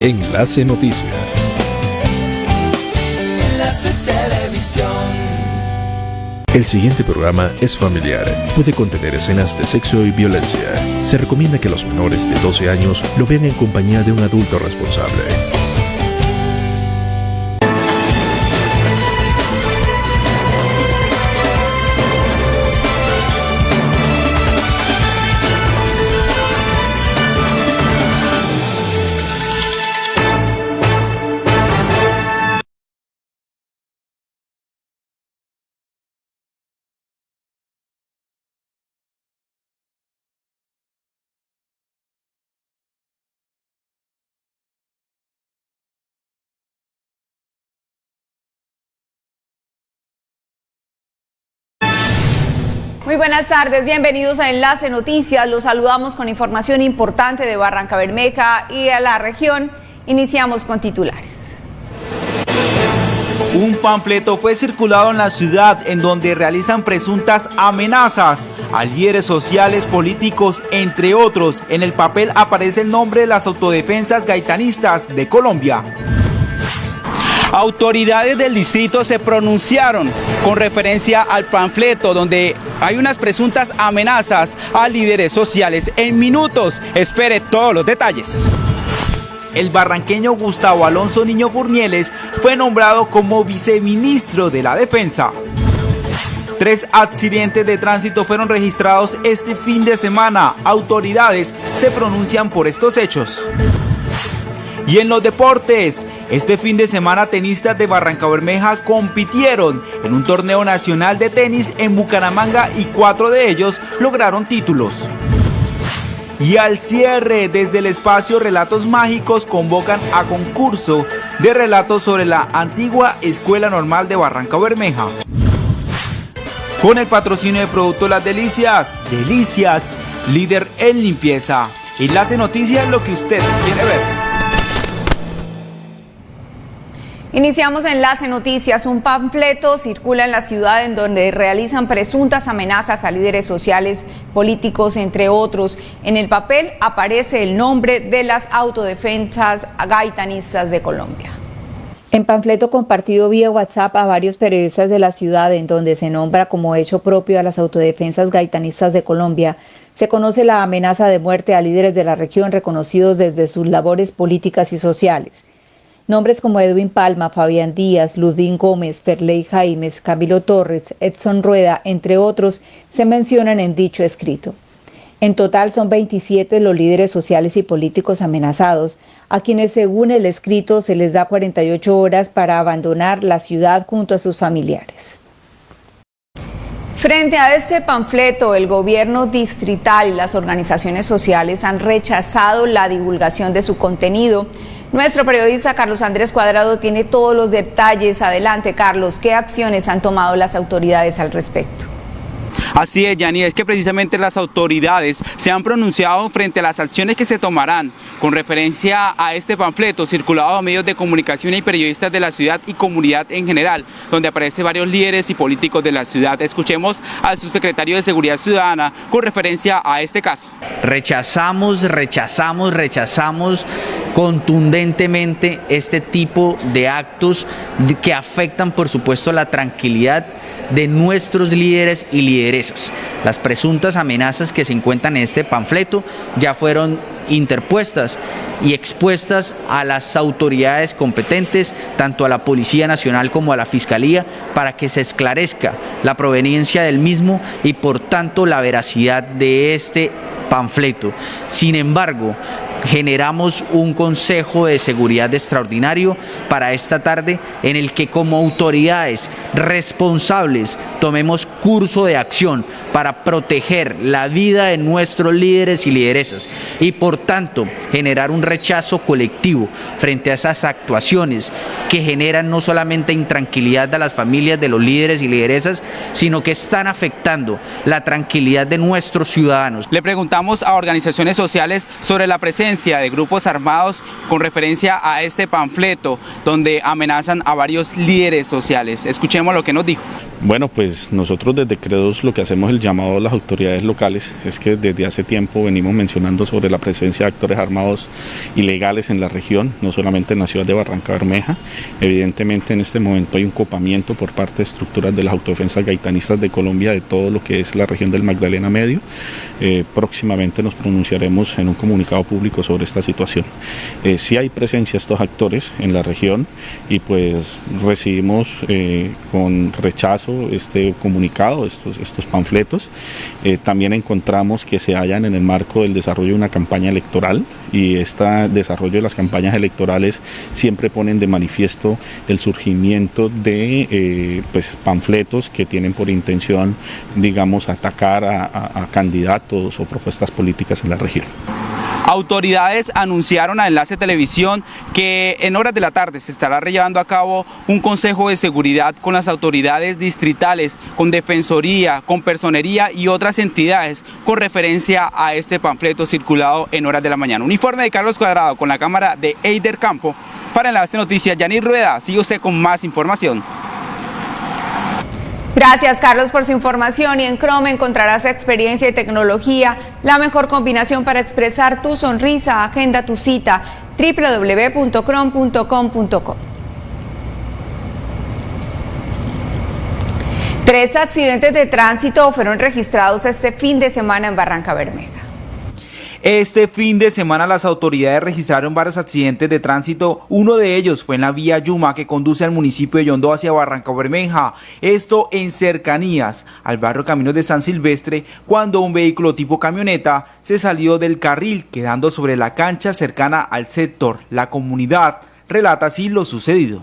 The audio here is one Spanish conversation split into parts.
Enlace Noticias. Enlace Televisión. El siguiente programa es familiar. Puede contener escenas de sexo y violencia. Se recomienda que los menores de 12 años lo vean en compañía de un adulto responsable. Buenas tardes, bienvenidos a Enlace Noticias. Los saludamos con información importante de Barranca Bermeja y a la región. Iniciamos con titulares. Un panfleto fue circulado en la ciudad en donde realizan presuntas amenazas a líderes sociales, políticos, entre otros. En el papel aparece el nombre de las autodefensas gaitanistas de Colombia. Autoridades del distrito se pronunciaron con referencia al panfleto donde hay unas presuntas amenazas a líderes sociales. En minutos, espere todos los detalles. El barranqueño Gustavo Alonso Niño Furnieles fue nombrado como viceministro de la Defensa. Tres accidentes de tránsito fueron registrados este fin de semana. Autoridades se pronuncian por estos hechos. Y en los deportes, este fin de semana tenistas de Barranca Bermeja compitieron en un torneo nacional de tenis en Bucaramanga y cuatro de ellos lograron títulos. Y al cierre, desde el espacio Relatos Mágicos convocan a concurso de relatos sobre la antigua Escuela Normal de Barranca Bermeja. Con el patrocinio de Producto Las Delicias, Delicias, líder en limpieza. Enlace Noticias, lo que usted quiere ver. Iniciamos Enlace Noticias. Un panfleto circula en la ciudad en donde realizan presuntas amenazas a líderes sociales, políticos, entre otros. En el papel aparece el nombre de las autodefensas gaitanistas de Colombia. En panfleto compartido vía WhatsApp a varios periodistas de la ciudad, en donde se nombra como hecho propio a las autodefensas gaitanistas de Colombia, se conoce la amenaza de muerte a líderes de la región reconocidos desde sus labores políticas y sociales. Nombres como Edwin Palma, Fabián Díaz, Ludín Gómez, Ferley Jaimes, Camilo Torres, Edson Rueda, entre otros, se mencionan en dicho escrito. En total son 27 los líderes sociales y políticos amenazados, a quienes según el escrito se les da 48 horas para abandonar la ciudad junto a sus familiares. Frente a este panfleto, el gobierno distrital y las organizaciones sociales han rechazado la divulgación de su contenido nuestro periodista Carlos Andrés Cuadrado tiene todos los detalles. Adelante, Carlos, ¿qué acciones han tomado las autoridades al respecto? Así es, Yani, es que precisamente las autoridades se han pronunciado frente a las acciones que se tomarán con referencia a este panfleto circulado a medios de comunicación y periodistas de la ciudad y comunidad en general, donde aparecen varios líderes y políticos de la ciudad. Escuchemos al subsecretario de Seguridad Ciudadana con referencia a este caso. Rechazamos, rechazamos, rechazamos contundentemente este tipo de actos que afectan, por supuesto, la tranquilidad de nuestros líderes y lideresas. Las presuntas amenazas que se encuentran en este panfleto ya fueron interpuestas y expuestas a las autoridades competentes, tanto a la Policía Nacional como a la Fiscalía, para que se esclarezca la proveniencia del mismo y por tanto la veracidad de este panfleto. Sin embargo, generamos un consejo de seguridad extraordinario para esta tarde en el que como autoridades responsables tomemos curso de acción para proteger la vida de nuestros líderes y lideresas y por tanto generar un rechazo colectivo frente a esas actuaciones que generan no solamente intranquilidad a las familias de los líderes y lideresas, sino que están afectando la tranquilidad de nuestros ciudadanos. Le preguntamos a organizaciones sociales sobre la presencia de grupos armados con referencia a este panfleto donde amenazan a varios líderes sociales. Escuchemos lo que nos dijo. Bueno, pues nosotros desde Credos lo que hacemos el llamado a las autoridades locales es que desde hace tiempo venimos mencionando sobre la presencia de actores armados ilegales en la región, no solamente en la ciudad de Barranca Bermeja. Evidentemente en este momento hay un copamiento por parte de estructuras de las autodefensas gaitanistas de Colombia de todo lo que es la región del Magdalena Medio. Eh, próximamente nos pronunciaremos en un comunicado público sobre esta situación. Eh, sí hay presencia de estos actores en la región y pues recibimos eh, con rechazo este comunicado, estos, estos panfletos. Eh, también encontramos que se hallan en el marco del desarrollo de una campaña electoral y este desarrollo de las campañas electorales siempre ponen de manifiesto el surgimiento de eh, pues, panfletos que tienen por intención, digamos, atacar a candidatos o propuestas políticas en la región. Autoridades anunciaron a Enlace Televisión que en horas de la tarde se estará llevando a cabo un consejo de seguridad con las autoridades distritales, con Defensoría, con Personería y otras entidades con referencia a este panfleto circulado en horas de la mañana. Uniforme de Carlos Cuadrado con la cámara de Eider Campo. Para Enlace Noticias, Yanir Rueda, sigue usted con más información. Gracias Carlos por su información y en Chrome encontrarás experiencia y tecnología, la mejor combinación para expresar tu sonrisa. Agenda tu cita www.chrome.com.co. Tres accidentes de tránsito fueron registrados este fin de semana en Barranca Bermeja. Este fin de semana las autoridades registraron varios accidentes de tránsito. Uno de ellos fue en la vía Yuma que conduce al municipio de Yondó hacia Barranca Bermeja. Esto en cercanías al barrio Caminos de San Silvestre cuando un vehículo tipo camioneta se salió del carril quedando sobre la cancha cercana al sector. La comunidad relata así lo sucedido.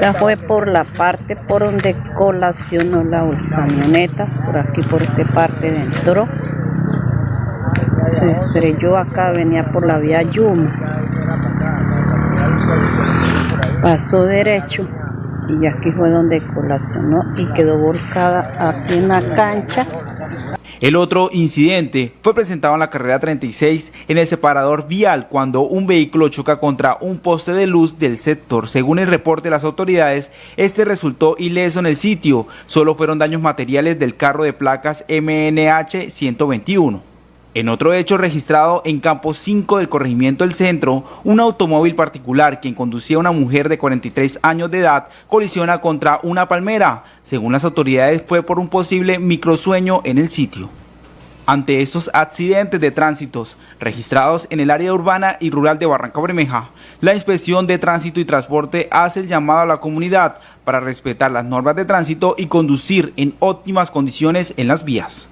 Ya fue por la parte por donde colacionó la camioneta, por aquí por esta parte dentro se estrelló acá, venía por la vía Yuma. Pasó derecho y aquí fue donde colacionó y quedó volcada aquí en la cancha. El otro incidente fue presentado en la carrera 36 en el separador vial cuando un vehículo choca contra un poste de luz del sector. Según el reporte de las autoridades, este resultó ileso en el sitio. Solo fueron daños materiales del carro de placas MNH 121. En otro hecho registrado en campo 5 del corregimiento del centro, un automóvil particular quien conducía a una mujer de 43 años de edad colisiona contra una palmera. Según las autoridades fue por un posible microsueño en el sitio. Ante estos accidentes de tránsitos registrados en el área urbana y rural de Barranca Bermeja, la Inspección de Tránsito y Transporte hace el llamado a la comunidad para respetar las normas de tránsito y conducir en óptimas condiciones en las vías.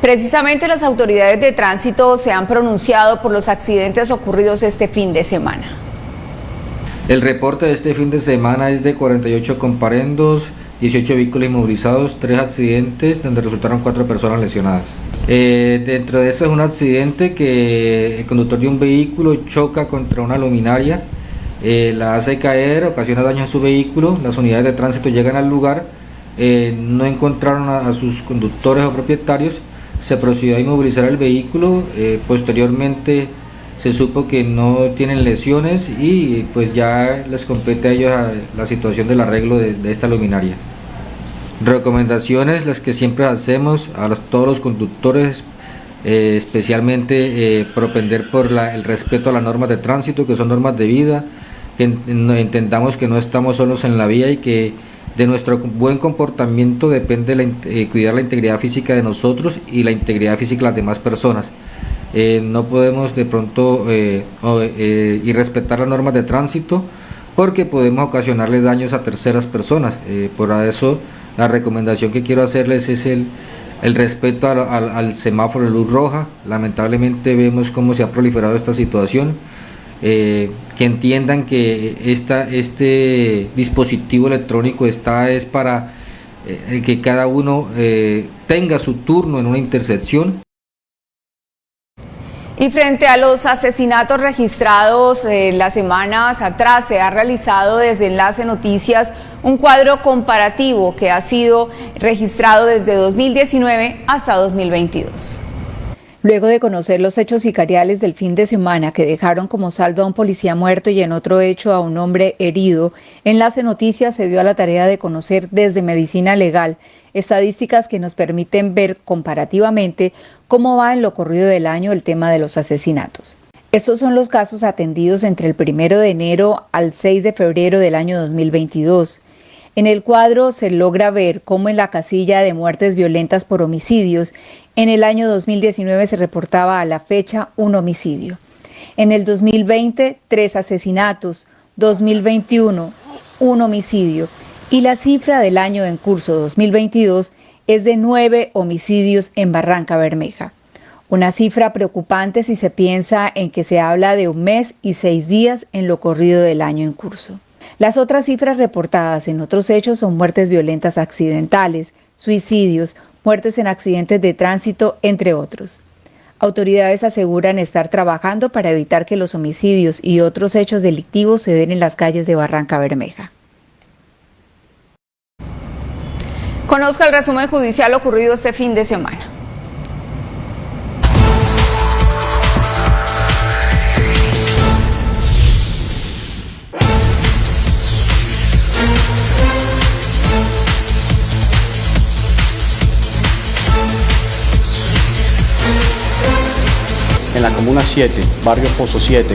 Precisamente las autoridades de tránsito se han pronunciado por los accidentes ocurridos este fin de semana. El reporte de este fin de semana es de 48 comparendos, 18 vehículos inmovilizados, 3 accidentes donde resultaron 4 personas lesionadas. Eh, dentro de eso es un accidente que el conductor de un vehículo choca contra una luminaria, eh, la hace caer, ocasiona daños a su vehículo, las unidades de tránsito llegan al lugar, eh, no encontraron a sus conductores o propietarios, se procedió a inmovilizar el vehículo, eh, posteriormente se supo que no tienen lesiones y pues ya les compete a ellos la situación del arreglo de, esta luminaria. Recomendaciones las que siempre hacemos a todos los conductores, eh, especialmente eh, propender por el respeto a las normas de tránsito, que son normas de vida, que entendamos que no estamos solos en la vía y que de nuestro buen comportamiento depende la, eh, cuidar la integridad física de nosotros y la integridad física de las demás personas. Eh, no podemos de pronto eh, y respetar las normas de tránsito porque podemos ocasionarle daños a terceras personas. por eso la recomendación que quiero hacerles es el, el respeto al, al semáforo de luz roja. Lamentablemente vemos cómo se ha proliferado esta situación eh, que entiendan que esta, este dispositivo electrónico está es para eh, que cada uno eh, tenga su turno en una intersección. Y frente a los asesinatos registrados las semanas atrás, se ha realizado desde Enlace Noticias un cuadro comparativo que ha sido registrado desde 2019 hasta 2022. Luego de conocer los hechos sicariales del fin de semana que dejaron como saldo a un policía muerto y en otro hecho a un hombre herido, Enlace Noticias se dio a la tarea de conocer desde medicina legal estadísticas que nos permiten ver comparativamente cómo va en lo corrido del año el tema de los asesinatos. Estos son los casos atendidos entre el 1 de enero al 6 de febrero del año 2022. En el cuadro se logra ver cómo en la casilla de muertes violentas por homicidios, en el año 2019 se reportaba a la fecha un homicidio. En el 2020, tres asesinatos. 2021, un homicidio. Y la cifra del año en curso 2022 es de nueve homicidios en Barranca Bermeja. Una cifra preocupante si se piensa en que se habla de un mes y seis días en lo corrido del año en curso. Las otras cifras reportadas en otros hechos son muertes violentas accidentales, suicidios, muertes en accidentes de tránsito, entre otros. Autoridades aseguran estar trabajando para evitar que los homicidios y otros hechos delictivos se den en las calles de Barranca Bermeja. Conozca el resumen judicial ocurrido este fin de semana. En la Comuna 7, Barrio Pozo 7,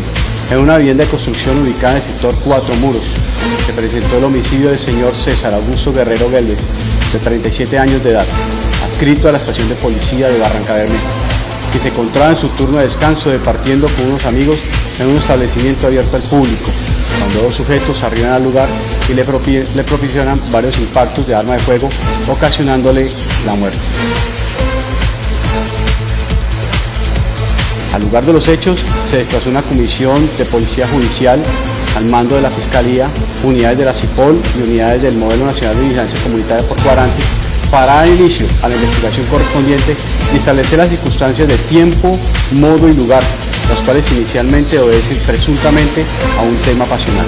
en una vivienda de construcción ubicada en el sector Cuatro Muros. Se presentó el homicidio del señor César Augusto Guerrero Gélvez, de 37 años de edad, adscrito a la estación de policía de Barranca Bermeja, que se encontraba en su turno de descanso departiendo con unos amigos en un establecimiento abierto al público, cuando dos sujetos arriban al lugar y le, proporcionan varios impactos de arma de fuego, ocasionándole la muerte. Al lugar de los hechos se desplazó una comisión de policía judicial al mando de la Fiscalía, unidades de la CIPOL y unidades del Modelo Nacional de Vigilancia Comunitaria por Cuarante para dar inicio a la investigación correspondiente y establecer las circunstancias de tiempo, modo y lugar, las cuales inicialmente obedecen presuntamente a un tema pasional.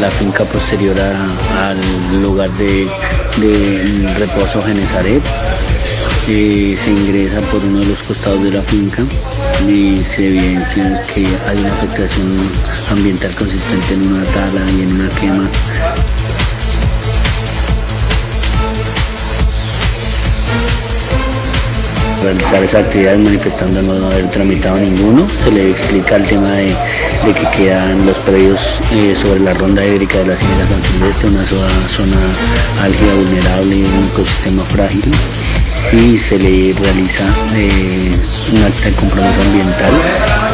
La finca posterior al lugar de, reposo Genezaret. Eh, se ingresa por uno de los costados de la finca y se evidencia que hay una afectación ambiental consistente en una tala y en una quema realizar esa actividad manifestando no haber tramitado ninguno. Se le explica el tema de, que quedan los predios eh, sobre la ronda hídrica de la Sierra San Silvestre, una zona, zona álgida, vulnerable un ecosistema frágil. Y se le realiza eh, un acta de compromiso ambiental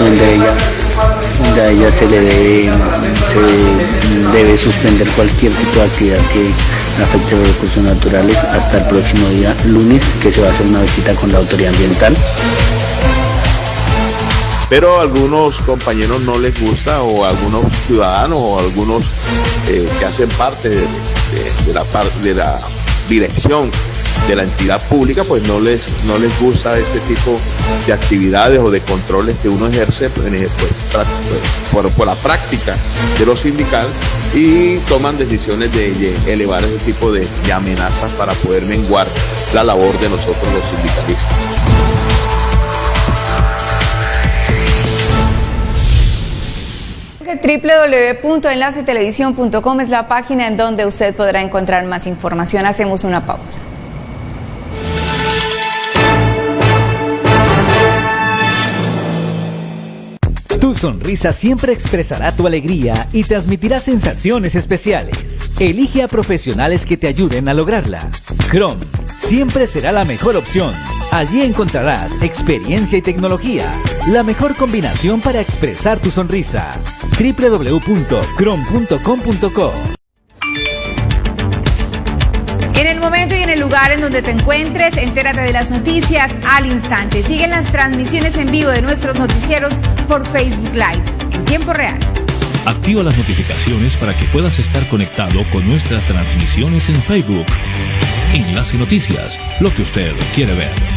donde ella a ella se le debe, debe suspender cualquier tipo de actividad que afecte los recursos naturales hasta el próximo día lunes que se va a hacer una visita con la autoridad ambiental. Pero a algunos compañeros no les gusta o a algunos ciudadanos o algunos eh, que hacen parte de, la, de la dirección de la entidad pública, pues no les, no les gusta este tipo de actividades o de controles que uno ejerce pues, pues, por, por, la práctica de lo sindical y toman decisiones de, elevar ese tipo de, de amenazas para poder menguar la labor de nosotros los sindicalistas. www.enlacetelevisión.com es la página en donde usted podrá encontrar más información. Hacemos una pausa. Tu sonrisa siempre expresará tu alegría y transmitirá sensaciones especiales. Elige a profesionales que te ayuden a lograrla. Chrome siempre será la mejor opción. Allí encontrarás experiencia y tecnología, la mejor combinación para expresar tu sonrisa. www.chrome.com.co momento y en el lugar en donde te encuentres, entérate de las noticias al instante. Siguen las transmisiones en vivo de nuestros noticieros por Facebook Live en tiempo real. Activa las notificaciones para que puedas estar conectado con nuestras transmisiones en Facebook. Enlace Noticias, lo que usted quiere ver.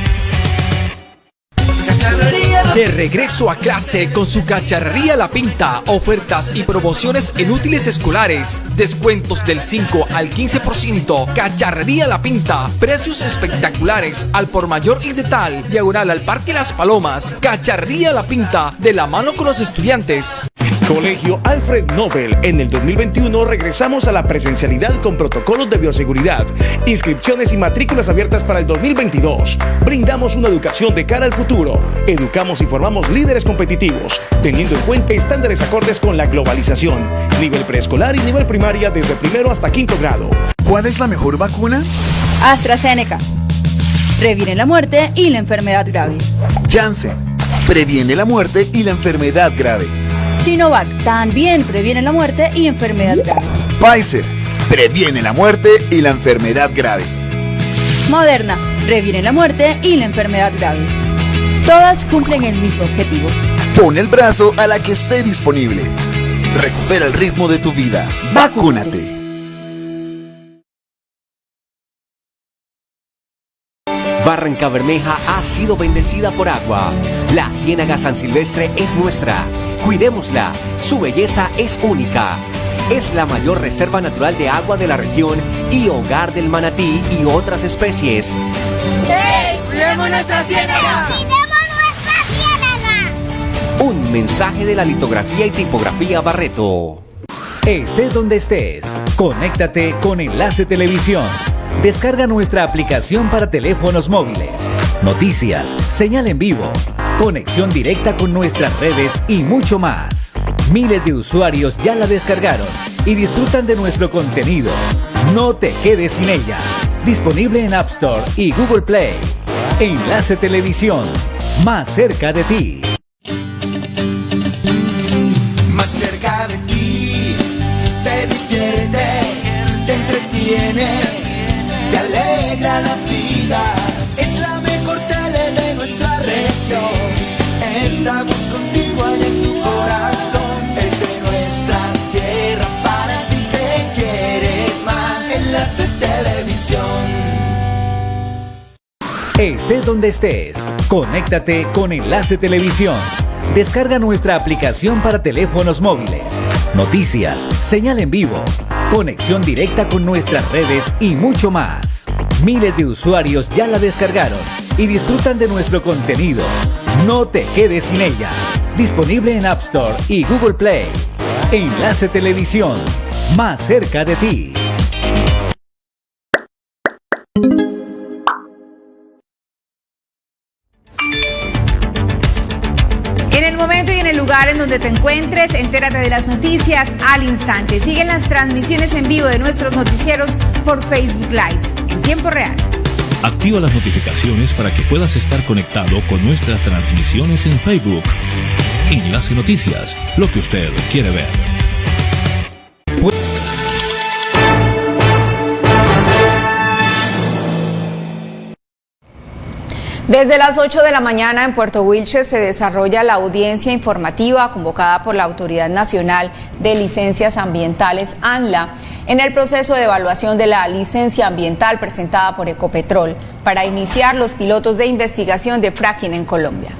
De regreso a clase con su cacharrería La Pinta, ofertas y promociones en útiles escolares, descuentos del 5 al 15%, cacharrería La Pinta, precios espectaculares al por mayor y de tal, diagonal al Parque Las Palomas, cacharrería La Pinta, de la mano con los estudiantes. Colegio Alfred Nobel. En el 2021 regresamos a la presencialidad con protocolos de bioseguridad, inscripciones y matrículas abiertas para el 2022. Brindamos una educación de cara al futuro. Educamos y formamos líderes competitivos, teniendo en cuenta estándares acordes con la globalización. Nivel preescolar y nivel primaria desde primero hasta quinto grado. ¿Cuál es la mejor vacuna? AstraZeneca. Previene la muerte y la enfermedad grave. Janssen. Previene la muerte y la enfermedad grave. Sinovac también previene la muerte y enfermedad grave. Pfizer previene la muerte y la enfermedad grave. Moderna previene la muerte y la enfermedad grave. Todas cumplen el mismo objetivo. Pon el brazo a la que esté disponible. Recupera el ritmo de tu vida. Vacúnate. Barranca Bermeja ha sido bendecida por agua. La Ciénaga San Silvestre es nuestra. Cuidémosla. Su belleza es única. Es la mayor reserva natural de agua de la región y hogar del manatí y otras especies. ¡Hey! ¡Cuidemos nuestra ciénaga! ¡Cuidemos nuestra ciénaga! Un mensaje de la litografía y tipografía Barreto. Estés donde estés, conéctate con Enlace Televisión. Descarga nuestra aplicación para teléfonos móviles. Noticias, señal en vivo, conexión directa con nuestras redes y mucho más. Miles de usuarios ya la descargaron y disfrutan de nuestro contenido. No te quedes sin ella. Disponible en App Store y Google Play. Enlace Televisión, más cerca de ti. Estés donde estés, conéctate con Enlace Televisión. Descarga nuestra aplicación para teléfonos móviles. Noticias, señal en vivo, conexión directa con nuestras redes y mucho más. Miles de usuarios ya la descargaron y disfrutan de nuestro contenido. No te quedes sin ella. Disponible en App Store y Google Play. Enlace Televisión, más cerca de ti. Donde te encuentres, entérate de las noticias al instante. Siguen las transmisiones en vivo de nuestros noticieros por Facebook Live en tiempo real. Activa las notificaciones para que puedas estar conectado con nuestras transmisiones en Facebook. Enlace Noticias, lo que usted quiere ver. Desde las 8 de la mañana en Puerto Wilches se desarrolla la audiencia informativa convocada por la Autoridad Nacional de Licencias Ambientales, ANLA, en el proceso de evaluación de la licencia ambiental presentada por Ecopetrol para iniciar los pilotos de investigación de fracking en Colombia.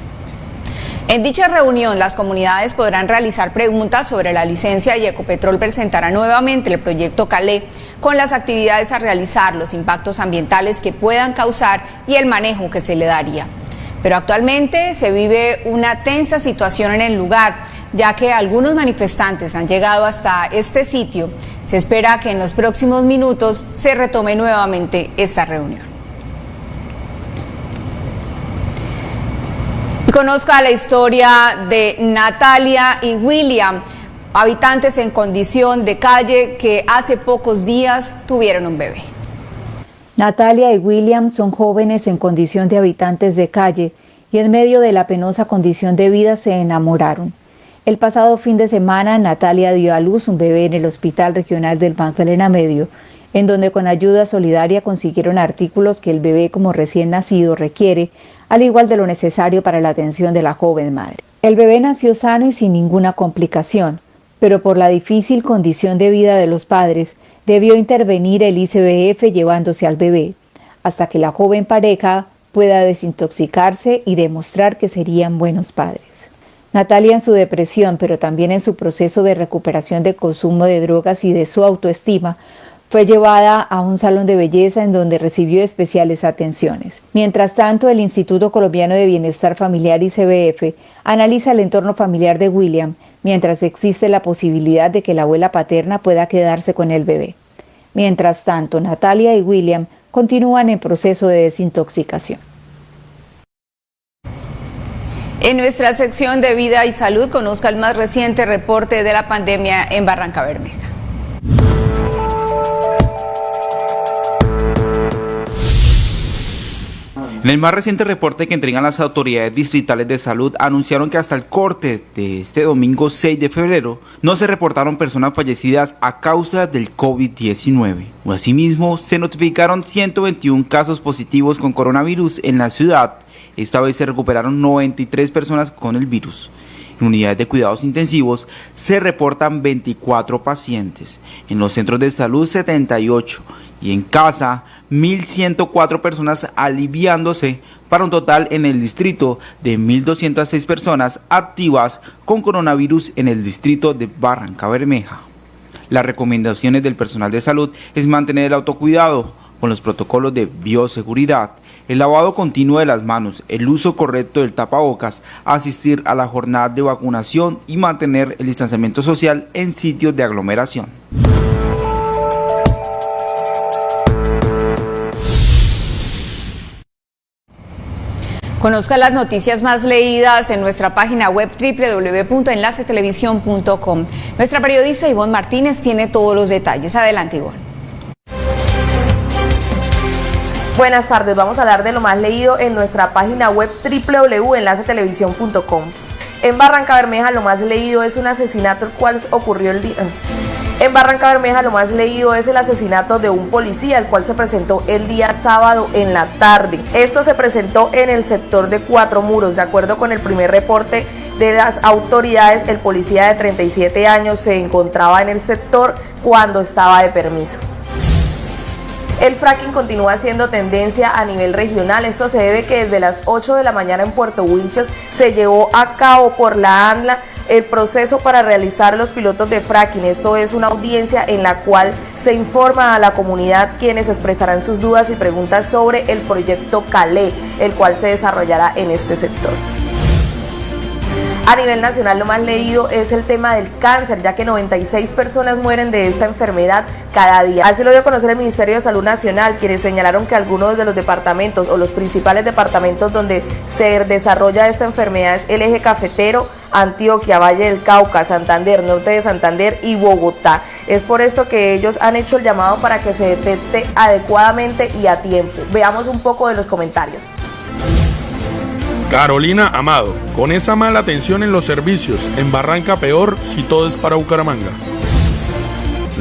En dicha reunión, las comunidades podrán realizar preguntas sobre la licencia y Ecopetrol presentará nuevamente el proyecto Calé con las actividades a realizar, los impactos ambientales que puedan causar y el manejo que se le daría. Pero actualmente se vive una tensa situación en el lugar, ya que algunos manifestantes han llegado hasta este sitio. Se espera que en los próximos minutos se retome nuevamente esta reunión. Y conozca la historia de Natalia y William, habitantes en condición de calle que hace pocos días tuvieron un bebé. Natalia y William son jóvenes en condición de habitantes de calle y en medio de la penosa condición de vida se enamoraron. El pasado fin de semana Natalia dio a luz un bebé en el Hospital Regional del Magdalena Medio, en donde con ayuda solidaria consiguieron artículos que el bebé como recién nacido requiere, al igual de lo necesario para la atención de la joven madre. El bebé nació sano y sin ninguna complicación, pero por la difícil condición de vida de los padres, debió intervenir el ICBF llevándose al bebé, hasta que la joven pareja pueda desintoxicarse y demostrar que serían buenos padres. Natalia en su depresión, pero también en su proceso de recuperación del consumo de drogas y de su autoestima, fue llevada a un salón de belleza en donde recibió especiales atenciones. Mientras tanto, el Instituto Colombiano de Bienestar Familiar ICBF analiza el entorno familiar de William, mientras existe la posibilidad de que la abuela paterna pueda quedarse con el bebé. Mientras tanto, Natalia y William continúan en proceso de desintoxicación. En nuestra sección de vida y salud, conozca el más reciente reporte de la pandemia en Barranca Bermeja. En el más reciente reporte que entregan las autoridades distritales de salud, anunciaron que hasta el corte de este domingo 6 de febrero no se reportaron personas fallecidas a causa del COVID-19. Asimismo, se notificaron 121 casos positivos con coronavirus en la ciudad. Esta vez se recuperaron 93 personas con el virus. En unidades de cuidados intensivos se reportan 24 pacientes, en los centros de salud 78 y en casa 1.104 personas aliviándose para un total en el distrito de 1.206 personas activas con coronavirus en el distrito de Barranca Bermeja. Las recomendaciones del personal de salud es mantener el autocuidado con los protocolos de bioseguridad, el lavado continuo de las manos, el uso correcto del tapabocas, asistir a la jornada de vacunación y mantener el distanciamiento social en sitios de aglomeración. Conozca las noticias más leídas en nuestra página web www.enlacetelevisión.com. Nuestra periodista Ivonne Martínez tiene todos los detalles. Adelante, Ivonne. Buenas tardes, vamos a hablar de lo más leído en nuestra página web www.enlacetelevisión.com. En Barranca Bermeja lo más leído es un asesinato el cual ocurrió el día... En Barranca Bermeja lo más leído es el asesinato de un policía, el cual se presentó el día sábado en la tarde. Esto se presentó en el sector de Cuatro Muros. De acuerdo con el primer reporte de las autoridades, el policía de 37 años se encontraba en el sector cuando estaba de permiso. El fracking continúa siendo tendencia a nivel regional. Esto se debe que desde las 8 de la mañana en Puerto Winches se llevó a cabo por la ANLA el proceso para realizar los pilotos de fracking. Esto es una audiencia en la cual se informa a la comunidad quienes expresarán sus dudas y preguntas sobre el proyecto Calé, el cual se desarrollará en este sector. A nivel nacional lo más leído es el tema del cáncer, ya que 96 personas mueren de esta enfermedad cada día. Así lo dio a conocer el Ministerio de Salud Nacional, quienes señalaron que algunos de los departamentos o los principales departamentos donde se desarrolla esta enfermedad es el eje cafetero, Antioquia, Valle del Cauca, Santander, Norte de Santander y Bogotá. Es por esto que ellos han hecho el llamado para que se detecte adecuadamente y a tiempo. Veamos un poco de los comentarios. Carolina Amado, con esa mala atención en los servicios, en Barranca peor si todo es para Bucaramanga.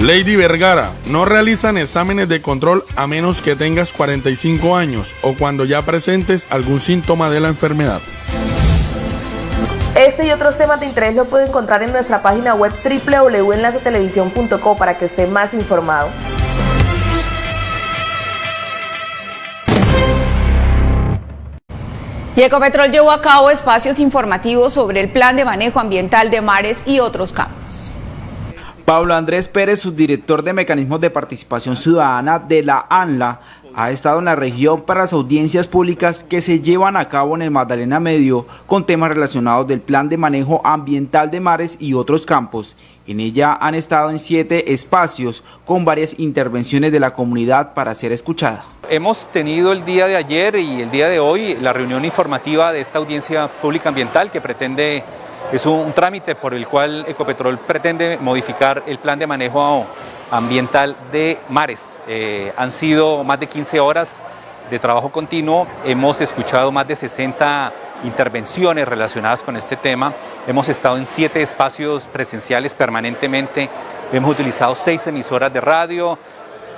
Lady Vergara, no realizan exámenes de control a menos que tengas 45 años o cuando ya presentes algún síntoma de la enfermedad. Este y otros temas de interés lo puede encontrar en nuestra página web www.enlacetelevisión.co para que esté más informado. Y Ecopetrol llevó a cabo espacios informativos sobre el plan de manejo ambiental de mares y otros campos. Pablo Andrés Pérez, subdirector de Mecanismos de Participación Ciudadana de la ANLA, ha estado en la región para las audiencias públicas que se llevan a cabo en el Magdalena Medio con temas relacionados del Plan de Manejo Ambiental de Mares y otros campos. En ella han estado en siete espacios con varias intervenciones de la comunidad para ser escuchada. Hemos tenido el día de ayer y el día de hoy la reunión informativa de esta audiencia pública ambiental que pretende, es un, trámite por el cual Ecopetrol pretende modificar el plan de manejo ambiental de mares. Eh, han sido más de 15 horas de trabajo continuo, hemos escuchado más de 60 intervenciones relacionadas con este tema, hemos estado en siete espacios presenciales permanentemente, hemos utilizado seis emisoras de radio,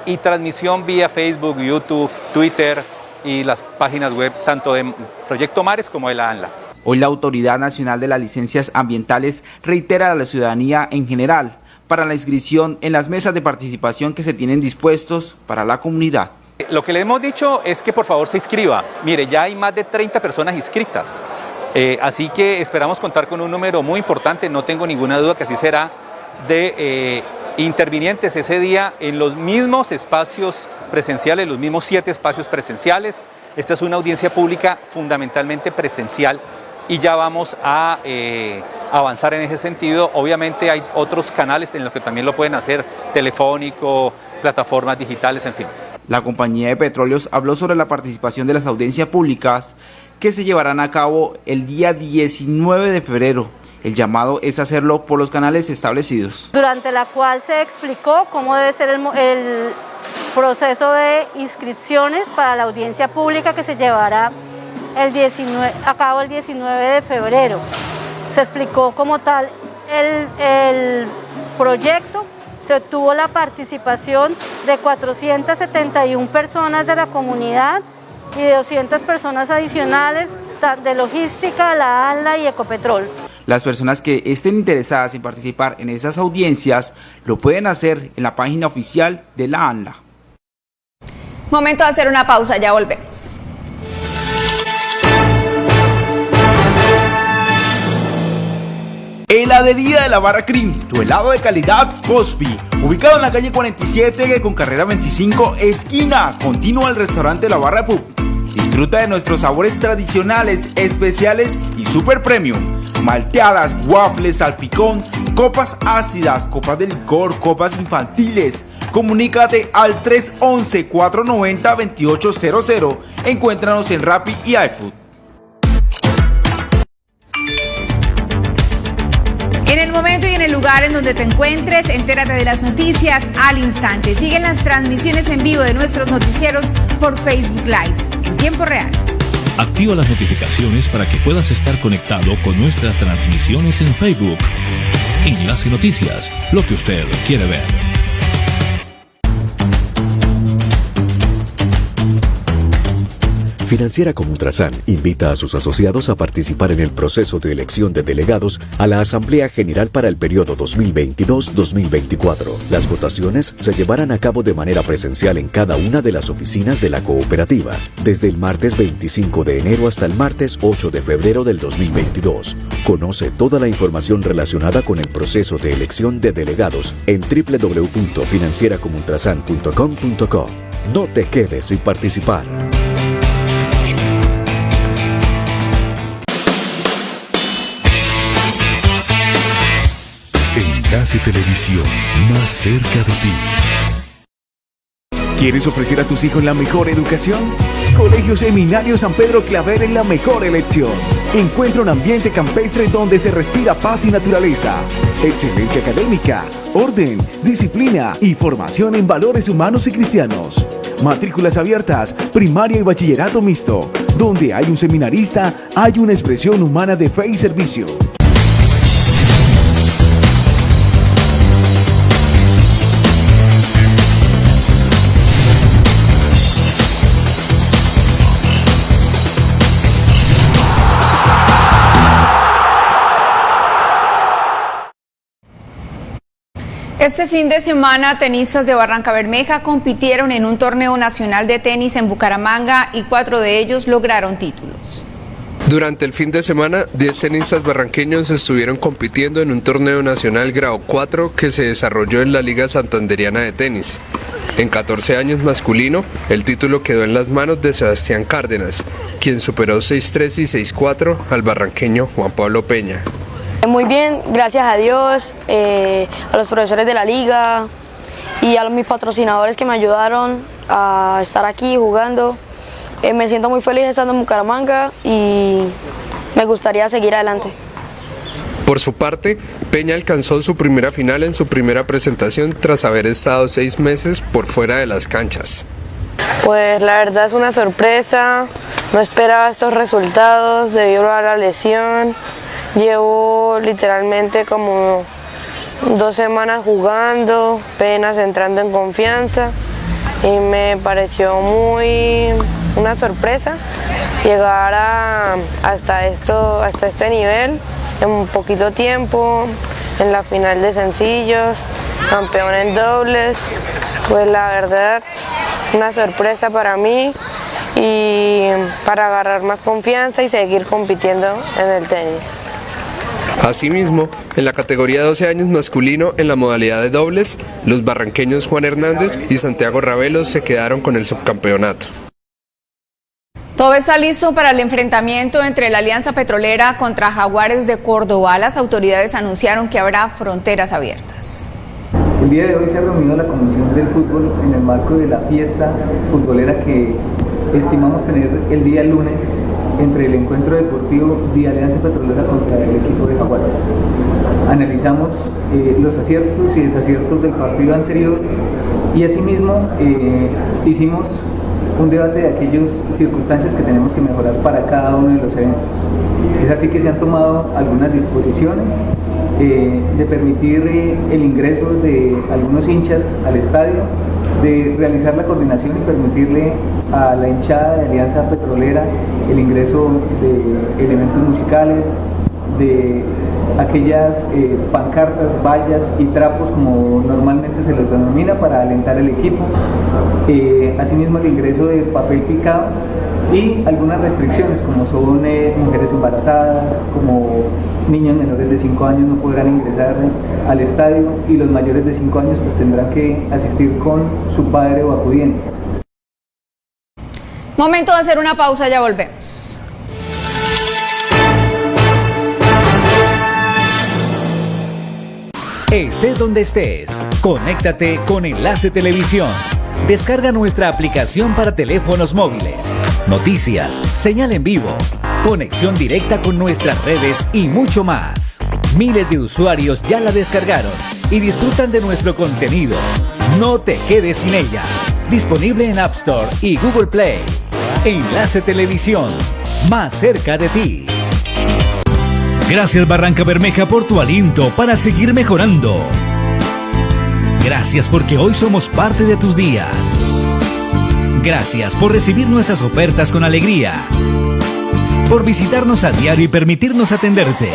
y transmisión vía Facebook, YouTube, Twitter y las páginas web tanto de Proyecto Mares como de la ANLA. Hoy la Autoridad Nacional de las Licencias Ambientales reitera a la ciudadanía en general para la inscripción en las mesas de participación que se tienen dispuestos para la comunidad. Lo que le hemos dicho es que por favor se inscriba. Mire, ya hay más de 30 personas inscritas. Eh, así que esperamos contar con un número muy importante, no tengo ninguna duda que así será, de eh, intervinientes ese día en los mismos espacios presenciales, los mismos siete espacios presenciales. Esta es una audiencia pública fundamentalmente presencial y ya vamos a eh, avanzar en ese sentido. Obviamente hay otros canales en los que también lo pueden hacer, telefónico, plataformas digitales, en fin. La compañía de petróleos habló sobre la participación de las audiencias públicas que se llevarán a cabo el día 19 de febrero. El llamado es hacerlo por los canales establecidos. Durante la cual se explicó cómo debe ser el, el proceso de inscripciones para la audiencia pública que se llevará el 19, a cabo el 19 de febrero. Se explicó como tal el, el proyecto, se obtuvo la participación de 471 personas de la comunidad y de 200 personas adicionales de logística, la ALA y Ecopetrol. Las personas que estén interesadas en participar en esas audiencias lo pueden hacer en la página oficial de la ANLA. Momento de hacer una pausa, ya volvemos. Heladería de la Barra Cream, tu helado de calidad Cosby, ubicado en la calle 47 con carrera 25, esquina, continúa al restaurante La Barra Pub. Disfruta de nuestros sabores tradicionales, especiales y super premium. Malteadas, waffles, salpicón, copas ácidas, copas de licor, copas infantiles. Comunícate al 311-490-2800. Encuéntranos en Rappi y iFood. Momento y en el lugar en donde te encuentres, entérate de las noticias al instante. Siguen las transmisiones en vivo de nuestros noticieros por Facebook Live en tiempo real. Activa las notificaciones para que puedas estar conectado con nuestras transmisiones en Facebook. Enlace Noticias, lo que usted quiere ver. Financiera como Ultrasan invita a sus asociados a participar en el proceso de elección de delegados a la Asamblea General para el periodo 2022-2024. Las votaciones se llevarán a cabo de manera presencial en cada una de las oficinas de la cooperativa, desde el martes 25 de enero hasta el martes 8 de febrero del 2022. Conoce toda la información relacionada con el proceso de elección de delegados en www.financieracomultrasan.com.co. No te quedes sin participar. Casi Televisión, más cerca de ti. ¿Quieres ofrecer a tus hijos la mejor educación? Colegio Seminario San Pedro Claver es la mejor elección. Encuentra un ambiente campestre donde se respira paz y naturaleza, excelencia académica, orden, disciplina y formación en valores humanos y cristianos. Matrículas abiertas, primaria y bachillerato mixto. Donde hay un seminarista, hay una expresión humana de fe y servicio. Este fin de semana, tenistas de Barranca Bermeja compitieron en un torneo nacional de tenis en Bucaramanga y cuatro de ellos lograron títulos. Durante el fin de semana, 10 tenistas barranqueños estuvieron compitiendo en un torneo nacional grado 4 que se desarrolló en la Liga Santanderiana de Tenis. En 14 años masculino, el título quedó en las manos de Sebastián Cárdenas, quien superó 6-3 y 6-4 al barranqueño Juan Pablo Peña. Muy bien, gracias a Dios, eh, a los profesores de la liga y a mis patrocinadores que me ayudaron a estar aquí jugando. Eh, me siento muy feliz estando en Bucaramanga y me gustaría seguir adelante. Por su parte, Peña alcanzó su primera final en su primera presentación tras haber estado seis meses por fuera de las canchas. Pues la verdad es una sorpresa, no esperaba estos resultados debido a la lesión. Llevo literalmente como dos semanas jugando, apenas entrando en confianza y me pareció muy una sorpresa llegar hasta, esto, hasta este nivel en un poquito tiempo, en la final de sencillos, campeón en dobles pues la verdad, una sorpresa para mí y para agarrar más confianza y seguir compitiendo en el tenis. Asimismo, en la categoría 12 años masculino en la modalidad de dobles, los barranqueños Juan Hernández y Santiago Ravelo se quedaron con el subcampeonato. Todo está listo para el enfrentamiento entre la Alianza Petrolera contra Jaguares de Córdoba. Las autoridades anunciaron que habrá fronteras abiertas. El día de hoy se ha reunido la Comisión del Fútbol en el marco de la fiesta futbolera que estimamos tener el día lunes entre el encuentro deportivo de Alianza Petrolera contra el equipo de Jaguares. Analizamos eh, los aciertos y desaciertos del partido anterior y asimismo eh, hicimos un debate de aquellas circunstancias que tenemos que mejorar para cada uno de los eventos. Es así que se han tomado algunas disposiciones eh, de permitir el ingreso de algunos hinchas al estadio, de realizar la coordinación y permitirle a la hinchada de Alianza Petrolera el ingreso de elementos musicales, de aquellas eh, pancartas, vallas y trapos como normalmente se les denomina para alentar el equipo, eh, asimismo el ingreso de papel picado y algunas restricciones como son eh, mujeres embarazadas, como niños menores de 5 años no podrán ingresar al estadio y los mayores de 5 años pues tendrán que asistir con su padre o acudiente. Momento de hacer una pausa, ya volvemos. Estés donde estés, conéctate con Enlace Televisión. Descarga nuestra aplicación para teléfonos móviles. Noticias, señal en vivo, conexión directa con nuestras redes y mucho más. Miles de usuarios ya la descargaron y disfrutan de nuestro contenido. No te quedes sin ella. Disponible en App Store y Google Play. Enlace Televisión, más cerca de ti. Gracias Barranca Bermeja por tu aliento para seguir mejorando. Gracias porque hoy somos parte de tus días. Gracias por recibir nuestras ofertas con alegría. Por visitarnos a diario y permitirnos atenderte.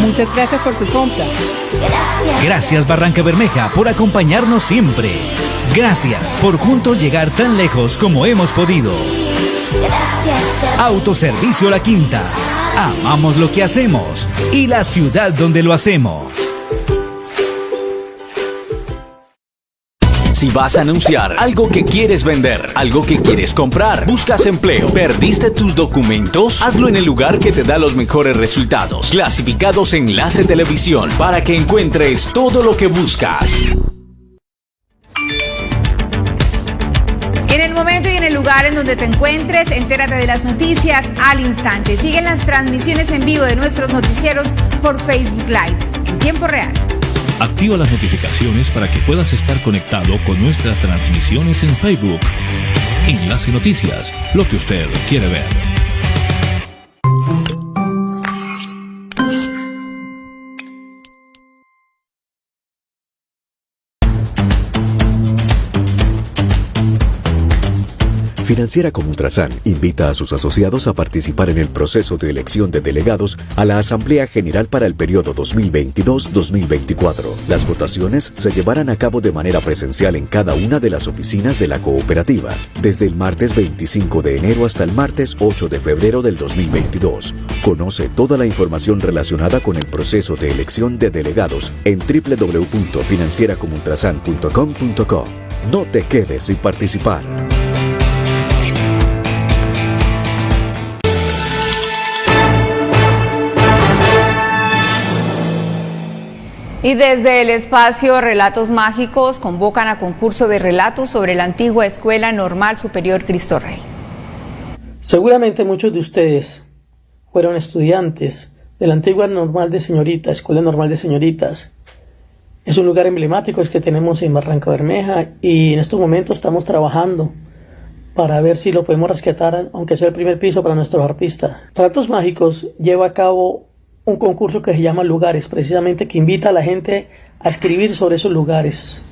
Muchas gracias por su compra. Gracias Barranca Bermeja por acompañarnos siempre. Gracias por juntos llegar tan lejos como hemos podido. Autoservicio La Quinta. Amamos lo que hacemos y la ciudad donde lo hacemos. Si vas a anunciar algo que quieres vender, algo que quieres comprar, buscas empleo, perdiste tus documentos, hazlo en el lugar que te da los mejores resultados. Clasificados Enlace Televisión para que encuentres todo lo que buscas. En el momento y en el lugar en donde te encuentres, entérate de las noticias al instante. Siguen las transmisiones en vivo de nuestros noticieros por Facebook Live en tiempo real. Activa las notificaciones para que puedas estar conectado con nuestras transmisiones en Facebook. Enlace Noticias, lo que usted quiere ver. Financiera como Ultrasan invita a sus asociados a participar en el proceso de elección de delegados a la Asamblea General para el periodo 2022-2024. Las votaciones se llevarán a cabo de manera presencial en cada una de las oficinas de la cooperativa, desde el martes 25 de enero hasta el martes 8 de febrero del 2022. Conoce toda la información relacionada con el proceso de elección de delegados en www.financieracomultrasan.com.co. No te quedes sin participar. Y desde el espacio Relatos Mágicos convocan a concurso de relatos sobre la antigua Escuela Normal Superior Cristo Rey. Seguramente muchos de ustedes fueron estudiantes de la antigua Normal de Señoritas, Escuela Normal de Señoritas. Es un lugar emblemático que tenemos en Barranca Bermeja y en estos momentos estamos trabajando para ver si lo podemos rescatar, aunque sea el primer piso para nuestros artistas. Relatos Mágicos lleva a cabo un concurso que se llama Lugares, precisamente que invita a la gente a escribir sobre esos lugares.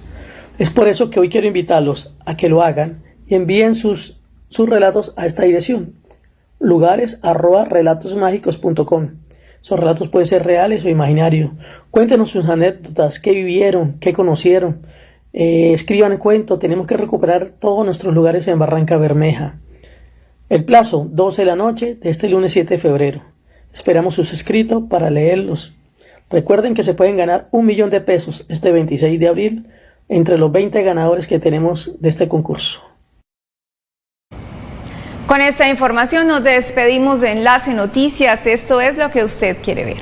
Es por eso que hoy quiero invitarlos a que lo hagan y envíen sus, sus relatos a esta dirección, lugares arroba relatosmágicos.com. Esos relatos pueden ser reales o imaginarios. Cuéntenos sus anécdotas, qué vivieron, qué conocieron, eh, escriban el cuento, tenemos que recuperar todos nuestros lugares en Barranca Bermeja. El plazo, 12 de la noche de este lunes 7 de febrero. Esperamos sus escritos para leerlos. Recuerden que se pueden ganar un millón de pesos este 26 de abril entre los 20 ganadores que tenemos de este concurso. Con esta información nos despedimos de Enlace Noticias. Esto es lo que usted quiere ver.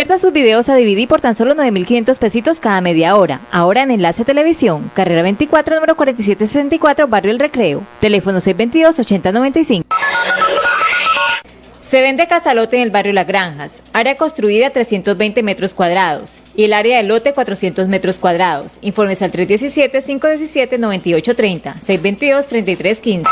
Convierta sus videos a DVD por tan solo 9.500 pesitos cada media hora. Ahora en Enlace Televisión, carrera 24, número 4764, Barrio El Recreo. Teléfono 622-8095. Se vende casalote en el barrio Las Granjas, área construida 320 metros cuadrados y el área de lote 400 metros cuadrados. Informes al 317-517-9830, 622-3315.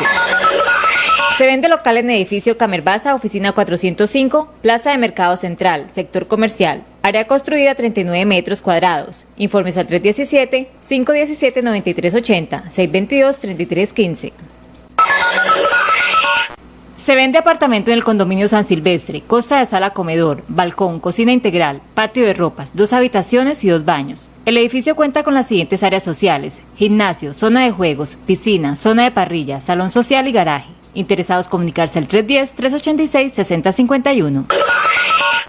Se vende local en edificio Camerbaza, oficina 405, Plaza de Mercado Central, sector comercial. Área construida 39 metros cuadrados. Informes al 317-517-9380, 622-3315. Se vende apartamento en el condominio San Silvestre, costa de sala comedor, balcón, cocina integral, patio de ropas, dos habitaciones y dos baños. El edificio cuenta con las siguientes áreas sociales, gimnasio, zona de juegos, piscina, zona de parrilla, salón social y garaje. Interesados comunicarse al 310-386-6051.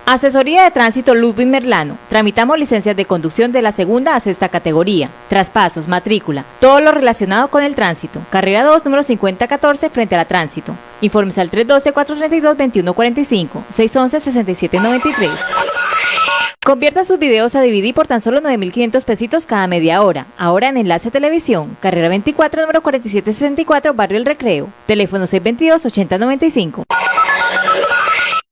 Asesoría de Tránsito Ludwig Merlano. Tramitamos licencias de conducción de la segunda a sexta categoría. Traspasos, matrícula, todo lo relacionado con el tránsito. Carrera 2, número 5014, frente a la tránsito. Informes al 312-432-2145, 611-6793. Convierta sus videos a DVD por tan solo 9.500 pesitos cada media hora. Ahora en Enlace Televisión, carrera 24, número 4764, Barrio El Recreo. Teléfono 622-8095.